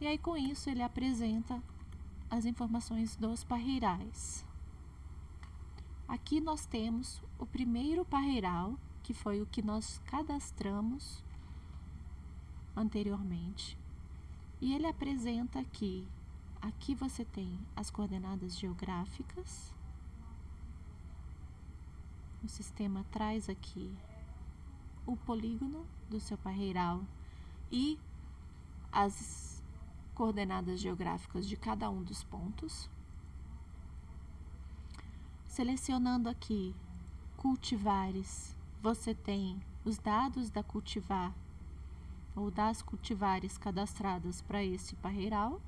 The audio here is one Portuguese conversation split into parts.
E aí, com isso, ele apresenta as informações dos parreirais. Aqui nós temos o primeiro parreiral, que foi o que nós cadastramos anteriormente. E ele apresenta aqui, aqui você tem as coordenadas geográficas. O sistema traz aqui o polígono do seu parreiral e as coordenadas geográficas de cada um dos pontos. Selecionando aqui cultivares, você tem os dados da cultivar ou das cultivares cadastradas para esse parreiral.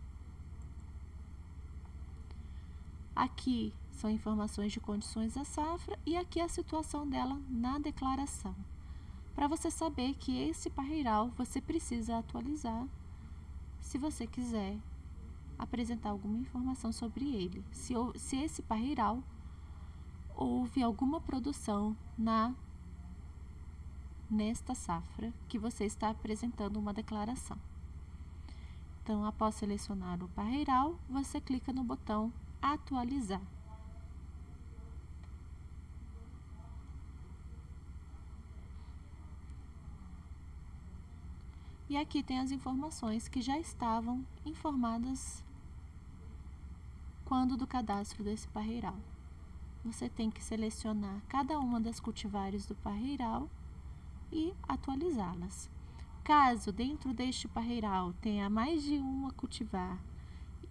Aqui são informações de condições da safra e aqui a situação dela na declaração. Para você saber que esse parreiral você precisa atualizar se você quiser apresentar alguma informação sobre ele. Se, se esse parreiral houve alguma produção na nesta safra que você está apresentando uma declaração. Então, após selecionar o parreiral, você clica no botão Atualizar. E aqui tem as informações que já estavam informadas quando do cadastro desse parreiral. Você tem que selecionar cada uma das cultivares do parreiral e atualizá-las. Caso dentro deste parreiral tenha mais de uma cultivar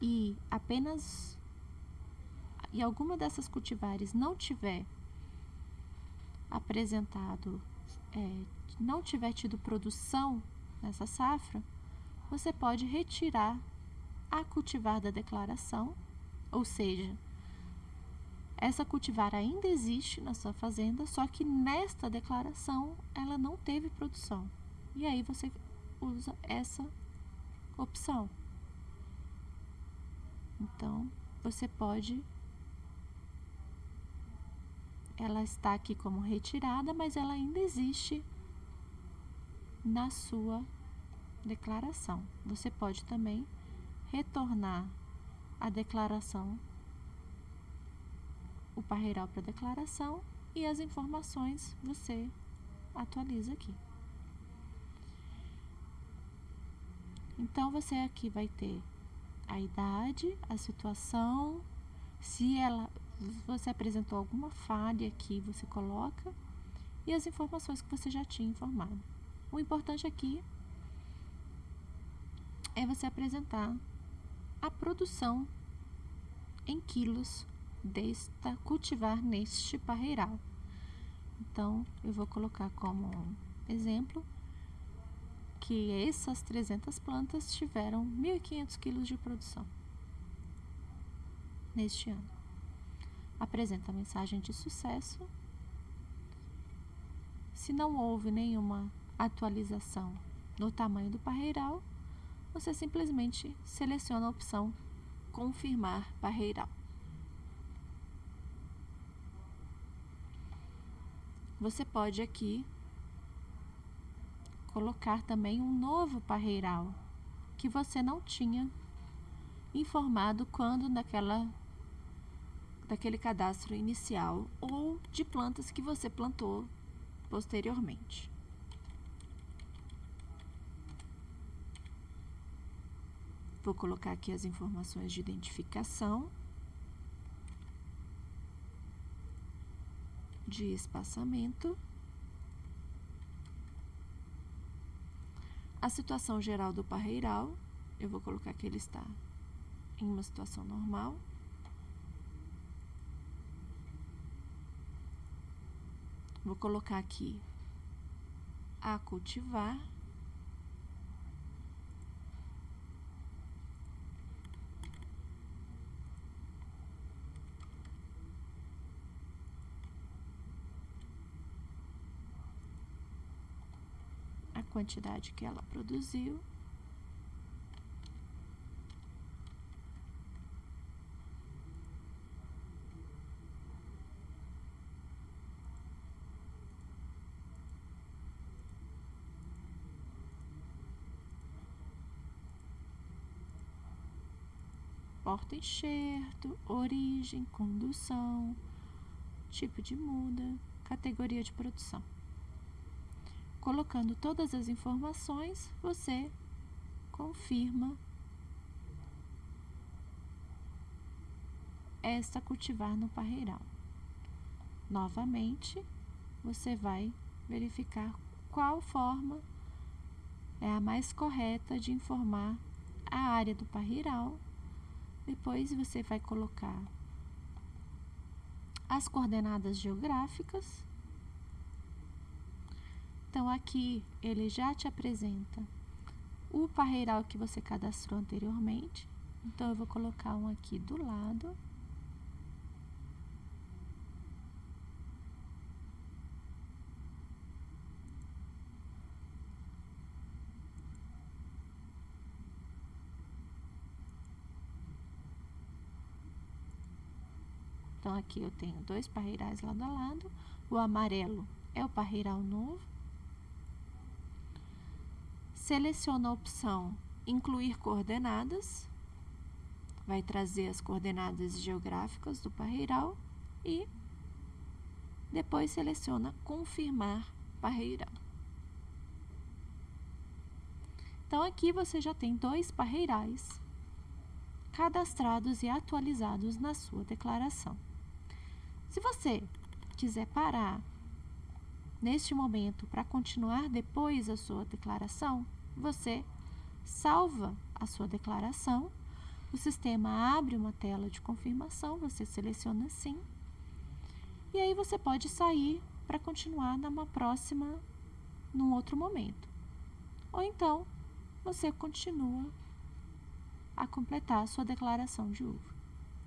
e apenas e alguma dessas cultivares não tiver apresentado, é, não tiver tido produção nessa safra, você pode retirar a cultivar da declaração, ou seja, essa cultivar ainda existe na sua fazenda, só que nesta declaração ela não teve produção. E aí você usa essa opção. Então, você pode ela está aqui como retirada, mas ela ainda existe na sua declaração. Você pode também retornar a declaração o parreiral para declaração e as informações você atualiza aqui. Então, você aqui vai ter a idade, a situação, se ela você apresentou alguma falha aqui, você coloca e as informações que você já tinha informado. O importante aqui é você apresentar a produção em quilos desta cultivar neste parreiral. Então, eu vou colocar como exemplo que essas 300 plantas tiveram 1.500 quilos de produção neste ano. Apresenta a mensagem de sucesso. Se não houve nenhuma atualização no tamanho do parreiral, você simplesmente seleciona a opção confirmar parreiral. Você pode aqui colocar também um novo parreiral que você não tinha informado quando naquela daquele cadastro inicial ou de plantas que você plantou posteriormente. Vou colocar aqui as informações de identificação. de espaçamento. A situação geral do parreiral, eu vou colocar que ele está em uma situação normal. Vou colocar aqui a cultivar. Quantidade que ela produziu. porta-enxerto, origem, condução, tipo de muda, categoria de produção. Colocando todas as informações, você confirma esta cultivar no parreiral. Novamente, você vai verificar qual forma é a mais correta de informar a área do parreiral. Depois você vai colocar as coordenadas geográficas. Então, aqui ele já te apresenta o parreiral que você cadastrou anteriormente. Então, eu vou colocar um aqui do lado. Então, aqui eu tenho dois parreirais lado a lado. O amarelo é o parreiral novo. Seleciona a opção Incluir coordenadas. Vai trazer as coordenadas geográficas do parreiral e depois seleciona Confirmar parreiral. Então, aqui você já tem dois parreirais cadastrados e atualizados na sua declaração. Se você quiser parar neste momento para continuar depois a sua declaração, você salva a sua declaração, o sistema abre uma tela de confirmação, você seleciona sim, e aí você pode sair para continuar numa próxima, num outro momento. Ou então, você continua a completar a sua declaração de uva.